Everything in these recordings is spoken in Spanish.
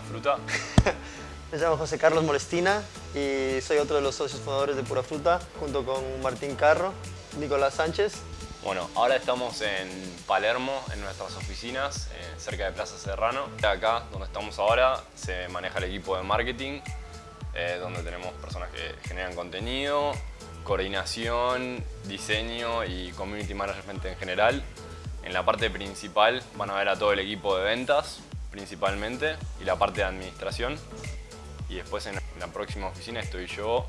Fruta. Me llamo José Carlos Molestina y soy otro de los socios fundadores de Pura Fruta, junto con Martín Carro, Nicolás Sánchez. Bueno, ahora estamos en Palermo, en nuestras oficinas, eh, cerca de Plaza Serrano. Acá, donde estamos ahora, se maneja el equipo de marketing, eh, donde tenemos personas que generan contenido, coordinación, diseño y community management en general. En la parte principal van a ver a todo el equipo de ventas, principalmente, y la parte de administración. Y después en la próxima oficina estoy yo,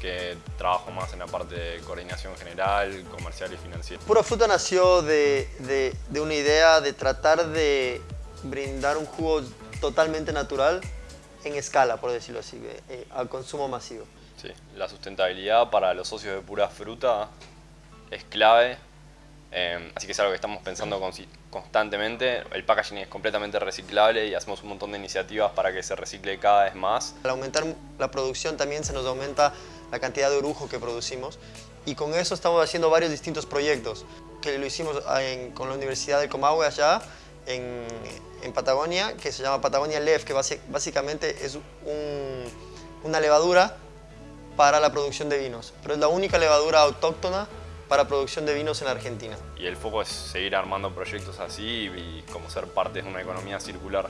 que trabajo más en la parte de coordinación general, comercial y financiera. Pura Fruta nació de, de, una idea de tratar de brindar un jugo totalmente natural en escala, por decirlo así, eh, al consumo masivo. Sí, la sustentabilidad para los socios de Pura Fruta es clave Em, así que es algo que estamos pensando constantemente. El packaging es completamente reciclable y hacemos un montón de iniciativas para que se recicle cada vez más. Al aumentar la producción también se nos aumenta la cantidad de orujo que producimos y con eso estamos haciendo varios distintos proyectos que lo hicimos con la Universidad del Comahue allá en, Patagonia que se llama Patagonia Lef que básicamente es una levadura para la producción de vinos pero es la única levadura autóctona para producción de vinos en Argentina. Y el foco es seguir armando proyectos así y como ser parte de una economía circular.